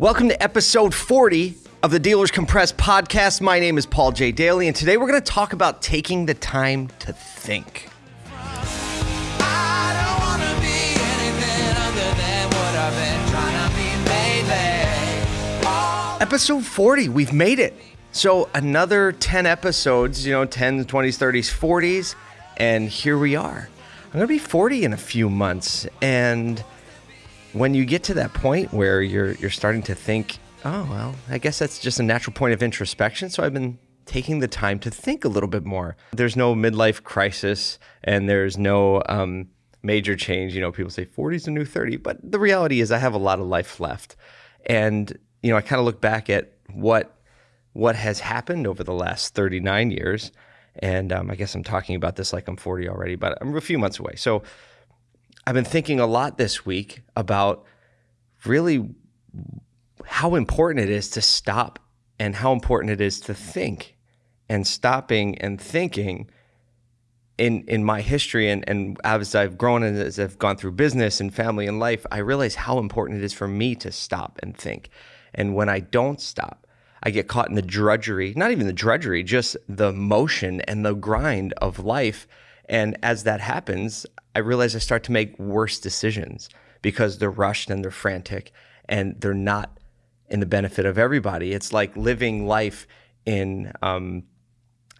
Welcome to episode 40 of the Dealers Compressed podcast. My name is Paul J. Daly, and today we're going to talk about taking the time to think. Episode 40, we've made it. So, another 10 episodes, you know, 10s, 20s, 30s, 40s, and here we are. I'm going to be 40 in a few months, and when you get to that point where you're you're starting to think, oh well, I guess that's just a natural point of introspection. So I've been taking the time to think a little bit more. There's no midlife crisis, and there's no um, major change. You know, people say 40 is a new 30, but the reality is I have a lot of life left, and you know, I kind of look back at what what has happened over the last 39 years. And um, I guess I'm talking about this like I'm 40 already, but I'm a few months away. So I've been thinking a lot this week about really how important it is to stop and how important it is to think and stopping and thinking in in my history and, and as I've grown and as I've gone through business and family and life, I realize how important it is for me to stop and think. And when I don't stop, I get caught in the drudgery, not even the drudgery, just the motion and the grind of life. And as that happens, I realize I start to make worse decisions because they're rushed and they're frantic and they're not in the benefit of everybody. It's like living life in, um,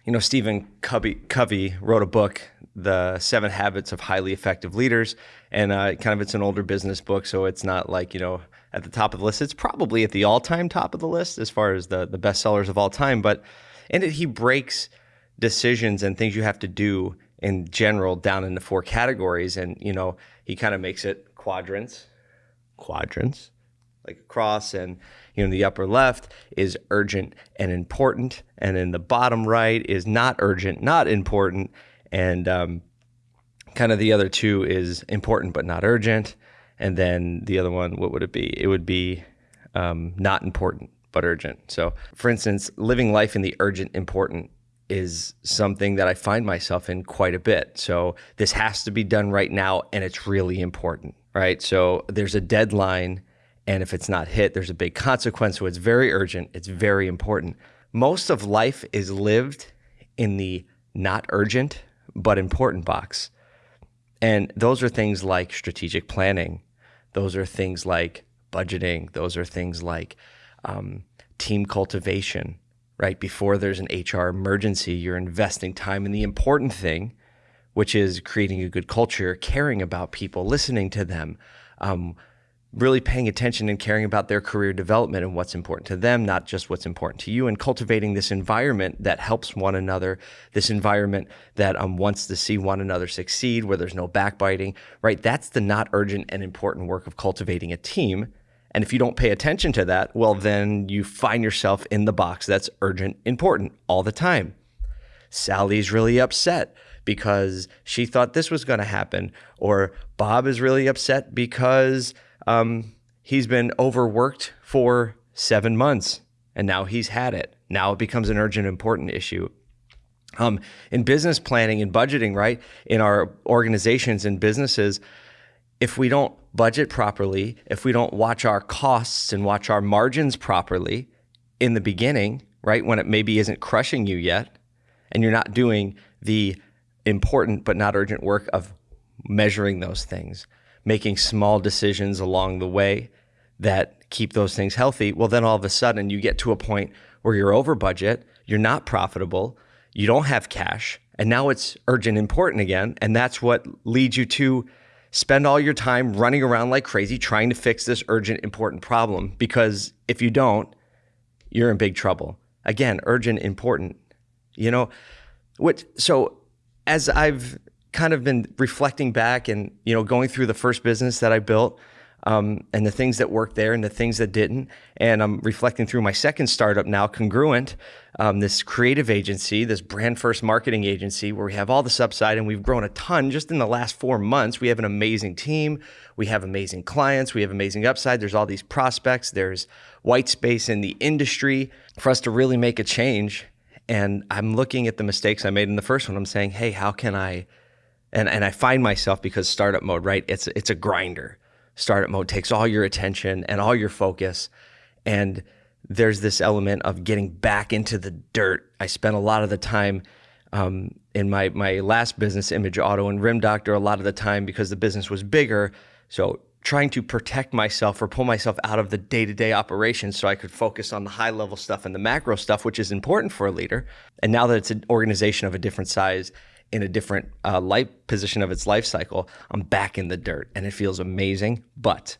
you know, Stephen Covey, Covey, wrote a book, The Seven Habits of Highly Effective Leaders. And uh, kind of it's an older business book, so it's not like, you know, at the top of the list. It's probably at the all time top of the list as far as the, the best sellers of all time. But in it, he breaks decisions and things you have to do in general down into four categories. And, you know, he kind of makes it quadrants, quadrants, like across. And, you know, the upper left is urgent and important. And in the bottom right is not urgent, not important. And um, kind of the other two is important but not urgent. And then the other one, what would it be? It would be um, not important but urgent. So, for instance, living life in the urgent, important is something that I find myself in quite a bit. So this has to be done right now and it's really important, right? So there's a deadline and if it's not hit, there's a big consequence. So it's very urgent, it's very important. Most of life is lived in the not urgent but important box. And those are things like strategic planning. Those are things like budgeting. Those are things like um, team cultivation right? Before there's an HR emergency, you're investing time in the important thing, which is creating a good culture, caring about people, listening to them, um, really paying attention and caring about their career development and what's important to them, not just what's important to you, and cultivating this environment that helps one another, this environment that um, wants to see one another succeed, where there's no backbiting, right? That's the not urgent and important work of cultivating a team and if you don't pay attention to that, well, then you find yourself in the box that's urgent, important all the time. Sally's really upset because she thought this was going to happen, or Bob is really upset because um, he's been overworked for seven months and now he's had it. Now it becomes an urgent, important issue. Um, in business planning and budgeting, right? In our organizations and businesses, if we don't budget properly, if we don't watch our costs and watch our margins properly in the beginning, right, when it maybe isn't crushing you yet, and you're not doing the important but not urgent work of measuring those things, making small decisions along the way that keep those things healthy, well, then all of a sudden you get to a point where you're over budget, you're not profitable, you don't have cash, and now it's urgent important again. And that's what leads you to spend all your time running around like crazy trying to fix this urgent, important problem because if you don't, you're in big trouble. Again, urgent, important. You know, what so as I've kind of been reflecting back and, you know, going through the first business that I built, um, and the things that worked there and the things that didn't. And I'm reflecting through my second startup now, Congruent, um, this creative agency, this brand first marketing agency where we have all this upside and we've grown a ton just in the last four months. We have an amazing team, we have amazing clients, we have amazing upside. There's all these prospects, there's white space in the industry for us to really make a change. And I'm looking at the mistakes I made in the first one. I'm saying, hey, how can I? And, and I find myself because startup mode, right? It's it's a grinder startup mode takes all your attention and all your focus. And there's this element of getting back into the dirt. I spent a lot of the time um, in my my last business, Image Auto and Rim Doctor, a lot of the time because the business was bigger. So trying to protect myself or pull myself out of the day-to-day operations so I could focus on the high level stuff and the macro stuff, which is important for a leader. And now that it's an organization of a different size in a different uh, life position of its life cycle, I'm back in the dirt and it feels amazing. But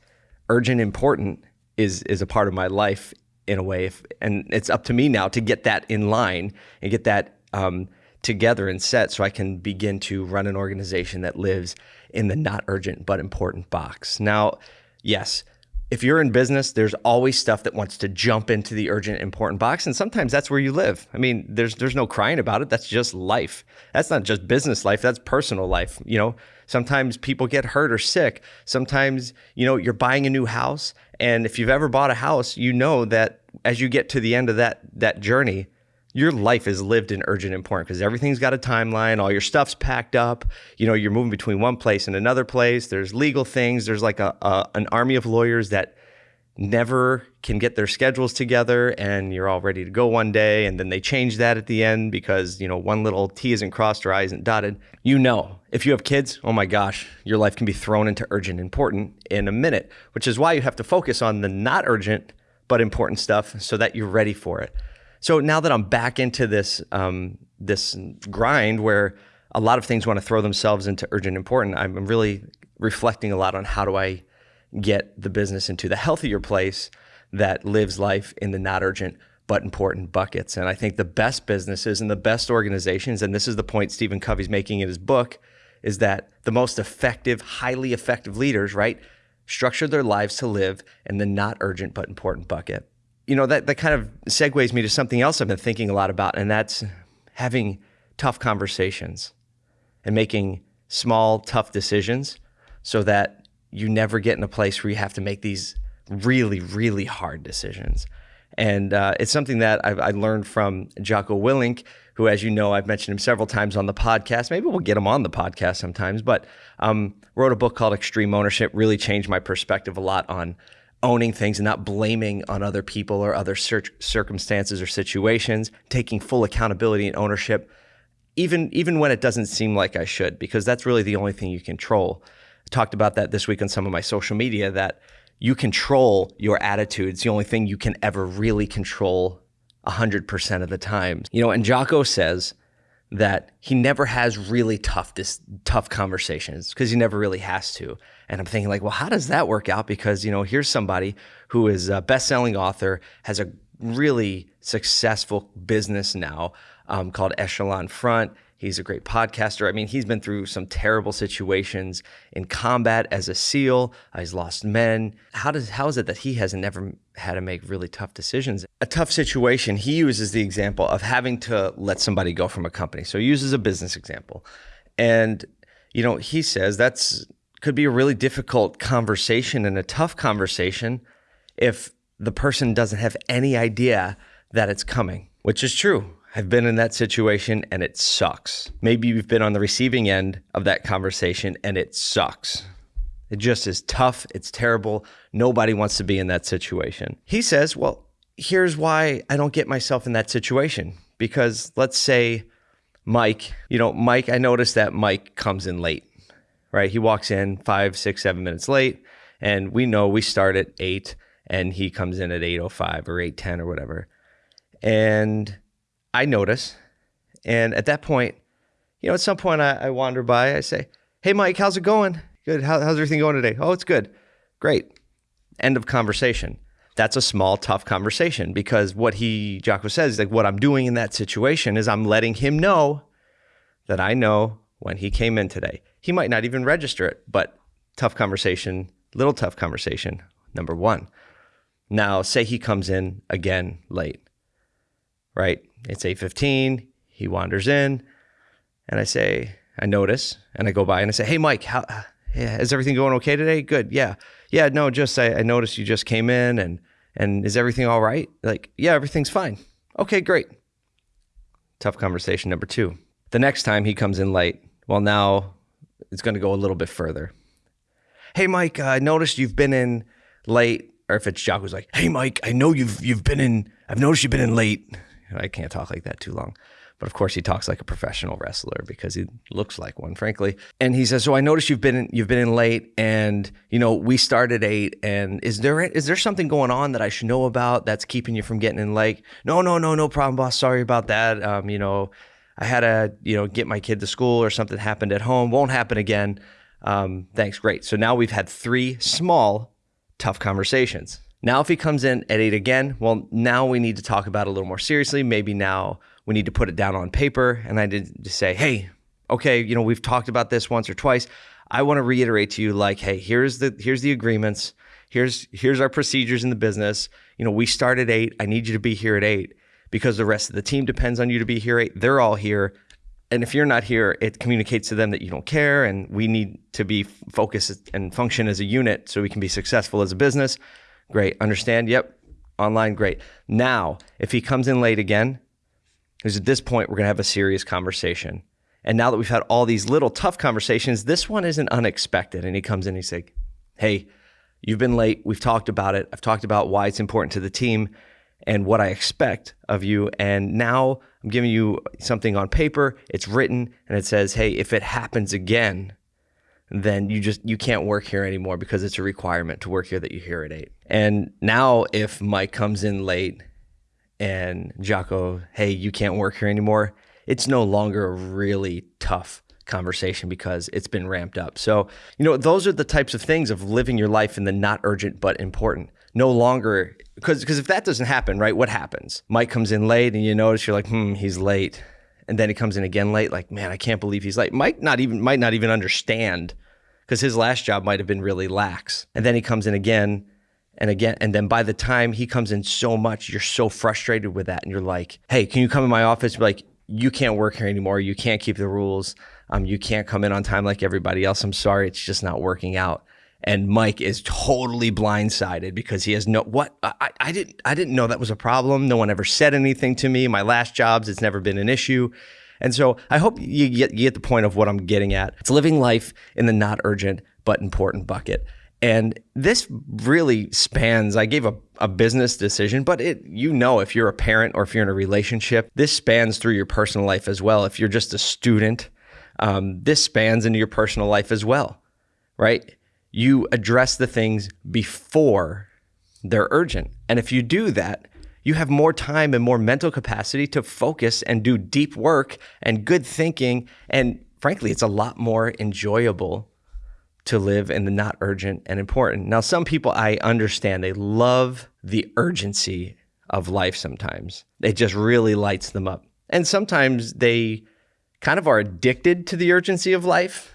urgent important is is a part of my life in a way, if, and it's up to me now to get that in line and get that um, together and set so I can begin to run an organization that lives in the not urgent but important box. Now, yes, if you're in business, there's always stuff that wants to jump into the urgent important box and sometimes that's where you live. I mean, there's there's no crying about it. That's just life. That's not just business life, that's personal life, you know. Sometimes people get hurt or sick. Sometimes, you know, you're buying a new house and if you've ever bought a house, you know that as you get to the end of that that journey, your life is lived in urgent important because everything's got a timeline all your stuff's packed up. You know you're moving between one place and another place. There's legal things. There's like a, a, an army of lawyers that never can get their schedules together and you're all ready to go one day and then they change that at the end because you know one little t isn't crossed or i isn't dotted. You know if you have kids oh my gosh your life can be thrown into urgent important in a minute which is why you have to focus on the not urgent but important stuff so that you're ready for it so now that I'm back into this um, this grind where a lot of things want to throw themselves into urgent important, I'm really reflecting a lot on how do I get the business into the healthier place that lives life in the not urgent but important buckets. And I think the best businesses and the best organizations, and this is the point Stephen Covey's making in his book, is that the most effective, highly effective leaders, right, structure their lives to live in the not urgent but important bucket you know, that, that kind of segues me to something else I've been thinking a lot about, and that's having tough conversations and making small, tough decisions so that you never get in a place where you have to make these really, really hard decisions. And uh, it's something that I've, I learned from Jocko Willink, who, as you know, I've mentioned him several times on the podcast. Maybe we'll get him on the podcast sometimes, but um, wrote a book called Extreme Ownership, really changed my perspective a lot on owning things and not blaming on other people or other circumstances or situations, taking full accountability and ownership, even even when it doesn't seem like I should, because that's really the only thing you control. I talked about that this week on some of my social media that you control your attitude. It's the only thing you can ever really control 100% of the time. You know, and Jocko says that he never has really tough this tough conversations because he never really has to. And I'm thinking like, well, how does that work out? Because you know, here's somebody who is a best-selling author, has a really successful business now um, called Echelon Front. He's a great podcaster. I mean, he's been through some terrible situations in combat as a SEAL. Uh, he's lost men. How does how is it that he hasn't never had to make really tough decisions? A tough situation. He uses the example of having to let somebody go from a company. So he uses a business example, and you know he says that's could be a really difficult conversation and a tough conversation if the person doesn't have any idea that it's coming, which is true. I've been in that situation and it sucks. Maybe you've been on the receiving end of that conversation and it sucks. It just is tough. It's terrible. Nobody wants to be in that situation. He says, Well, here's why I don't get myself in that situation. Because let's say Mike, you know, Mike, I noticed that Mike comes in late, right? He walks in five, six, seven minutes late. And we know we start at eight and he comes in at 8.05 or 8.10 or whatever. And I notice. And at that point, you know, at some point I, I wander by, I say, Hey, Mike, how's it going? Good. How, how's everything going today? Oh, it's good. Great. End of conversation. That's a small, tough conversation because what he, Jocko says, like what I'm doing in that situation is I'm letting him know that I know when he came in today. He might not even register it, but tough conversation, little tough conversation, number one. Now, say he comes in again late, right? It's 8:15. He wanders in, and I say, I notice, and I go by and I say, Hey, Mike, how yeah, is everything going okay today? Good. Yeah. Yeah. No, just I, I noticed you just came in, and and is everything all right? Like, yeah, everything's fine. Okay, great. Tough conversation number two. The next time he comes in late, well, now it's going to go a little bit further. Hey, Mike, uh, I noticed you've been in late or if it's Jock, Jocko's like, "Hey, Mike, I know you've you've been in. I've noticed you've been in late." I can't talk like that too long. But of course, he talks like a professional wrestler because he looks like one, frankly. And he says, "So I noticed you've been in, you've been in late, and you know we started eight. And is there is there something going on that I should know about that's keeping you from getting in late? No, no, no, no problem, boss. Sorry about that. Um, you know, I had to you know get my kid to school or something happened at home. Won't happen again. Um, thanks, great. So now we've had three small, tough conversations. Now, if he comes in at eight again, well, now we need to talk about it a little more seriously. Maybe now we need to put it down on paper. And I did to say, hey, okay, you know, we've talked about this once or twice. I want to reiterate to you, like, hey, here's the here's the agreements. Here's here's our procedures in the business. You know, we start at eight. I need you to be here at eight because the rest of the team depends on you to be here eight. They're all here. And if you're not here, it communicates to them that you don't care and we need to be focused and function as a unit so we can be successful as a business. Great. Understand? Yep. Online, great. Now, if he comes in late again, because at this point, we're going to have a serious conversation. And now that we've had all these little tough conversations, this one isn't unexpected. And he comes in, he's like, Hey, you've been late. We've talked about it. I've talked about why it's important to the team and what I expect of you. And now I'm giving you something on paper. It's written and it says, Hey, if it happens again, then you just you can't work here anymore because it's a requirement to work here that you're here at eight. And now if Mike comes in late and Jocko, hey, you can't work here anymore, it's no longer a really tough conversation because it's been ramped up. So, you know, those are the types of things of living your life in the not urgent but important. No longer because because if that doesn't happen, right, what happens? Mike comes in late and you notice you're like, hmm, he's late. And then he comes in again late, like, man, I can't believe he's late. Mike not even might not even understand because his last job might have been really lax. And then he comes in again and again and then by the time he comes in so much you're so frustrated with that and you're like hey can you come in my office? Like you can't work here anymore. You can't keep the rules. Um, you can't come in on time like everybody else. I'm sorry. It's just not working out. And mike is totally blindsided because he has no what? I, I didn't i didn't know that was a problem. No one ever said anything to me. My last jobs it's never been an issue and so I hope you get, you get the point of what I'm getting at. It's living life in the not urgent but important bucket. And this really spans, I gave a, a business decision, but it, you know, if you're a parent or if you're in a relationship, this spans through your personal life as well. If you're just a student, um, this spans into your personal life as well, right? You address the things before they're urgent. And if you do that, you have more time and more mental capacity to focus and do deep work and good thinking. And frankly, it's a lot more enjoyable to live in the not urgent and important. Now, some people I understand, they love the urgency of life sometimes. It just really lights them up. And sometimes they kind of are addicted to the urgency of life.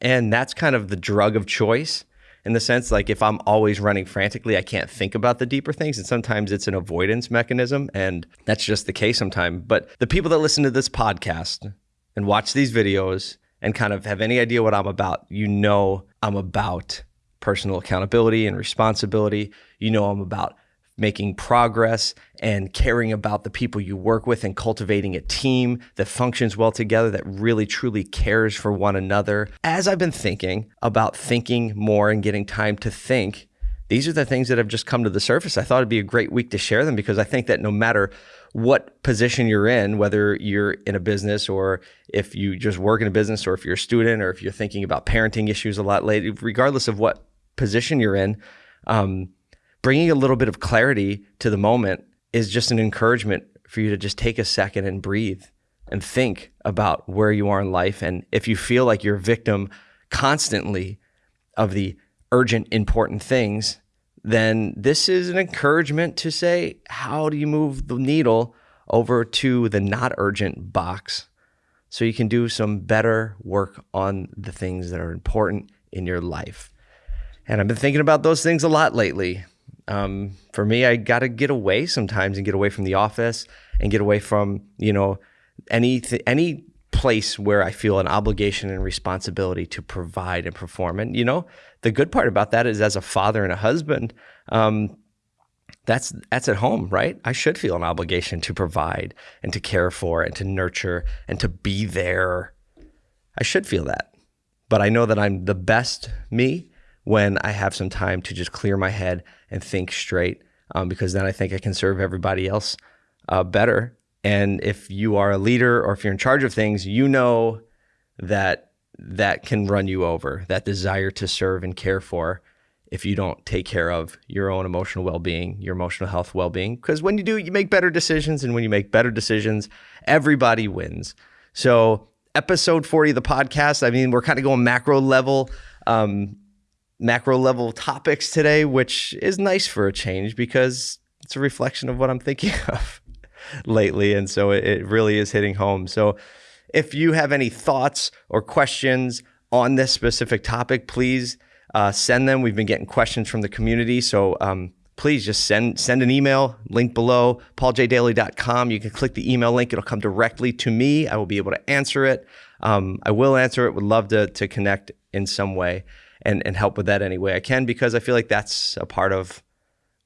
And that's kind of the drug of choice in the sense like if I'm always running frantically, I can't think about the deeper things. And sometimes it's an avoidance mechanism. And that's just the case sometimes. But the people that listen to this podcast and watch these videos and kind of have any idea what I'm about, you know I'm about personal accountability and responsibility. You know I'm about making progress and caring about the people you work with and cultivating a team that functions well together, that really truly cares for one another. As I've been thinking about thinking more and getting time to think, these are the things that have just come to the surface. I thought it'd be a great week to share them because I think that no matter what position you're in, whether you're in a business or if you just work in a business or if you're a student or if you're thinking about parenting issues a lot later, regardless of what position you're in, um, bringing a little bit of clarity to the moment is just an encouragement for you to just take a second and breathe and think about where you are in life. And if you feel like you're a victim constantly of the urgent, important things, then this is an encouragement to say, how do you move the needle over to the not urgent box so you can do some better work on the things that are important in your life? And I've been thinking about those things a lot lately. Um, for me, I got to get away sometimes and get away from the office and get away from, you know, any, any place where I feel an obligation and responsibility to provide and perform. And, you know, the good part about that is as a father and a husband, um, that's that's at home, right? I should feel an obligation to provide and to care for and to nurture and to be there. I should feel that. But I know that I'm the best me when I have some time to just clear my head and think straight, um, because then I think I can serve everybody else uh, better. And if you are a leader or if you're in charge of things, you know that that can run you over, that desire to serve and care for if you don't take care of your own emotional well-being, your emotional health well-being because when you do, you make better decisions and when you make better decisions, everybody wins. So, episode 40 of the podcast, I mean, we're kind of going macro level um, macro level topics today, which is nice for a change because it's a reflection of what I'm thinking of lately and so it, really is hitting home. So, if you have any thoughts or questions on this specific topic, please uh, send them. We've been getting questions from the community. So um, please just send send an email, link below, pauljdaly.com. You can click the email link. It'll come directly to me. I will be able to answer it. Um, I will answer it. Would love to, to connect in some way and, and help with that any way I can because I feel like that's a part of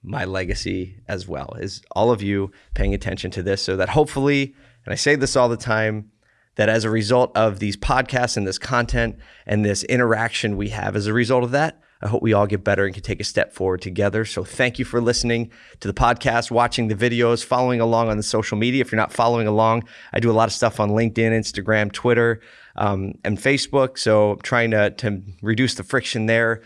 my legacy as well is all of you paying attention to this so that hopefully, and I say this all the time, that as a result of these podcasts and this content and this interaction we have as a result of that, I hope we all get better and can take a step forward together. So thank you for listening to the podcast, watching the videos, following along on the social media. If you're not following along, I do a lot of stuff on LinkedIn, Instagram, Twitter, um, and Facebook. So I'm trying to, to reduce the friction there.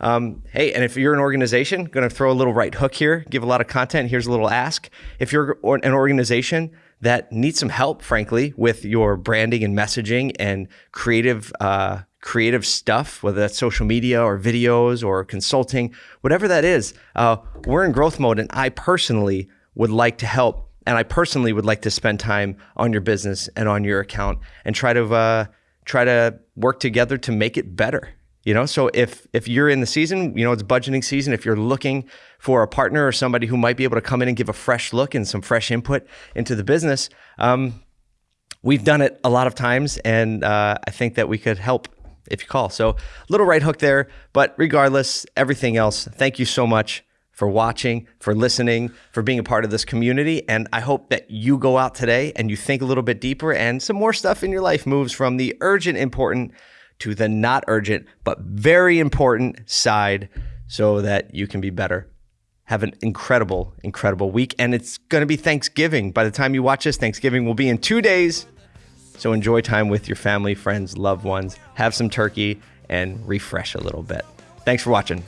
Um, hey, and if you're an organization, going to throw a little right hook here, give a lot of content. Here's a little ask. If you're an organization that needs some help, frankly, with your branding and messaging and creative uh, creative stuff, whether that's social media or videos or consulting, whatever that is. Uh, we're in growth mode, and I personally would like to help, and I personally would like to spend time on your business and on your account and try to uh, try to work together to make it better. You know, so if if you're in the season, you know, it's budgeting season. If you're looking for a partner or somebody who might be able to come in and give a fresh look and some fresh input into the business, um, we've done it a lot of times, and uh, I think that we could help if you call. So little right hook there, but regardless, everything else. Thank you so much for watching, for listening, for being a part of this community. And I hope that you go out today and you think a little bit deeper and some more stuff in your life moves from the urgent, important to the not urgent, but very important side so that you can be better. Have an incredible, incredible week. And it's going to be Thanksgiving. By the time you watch this, Thanksgiving will be in two days. So enjoy time with your family, friends, loved ones. Have some turkey and refresh a little bit. Thanks for watching.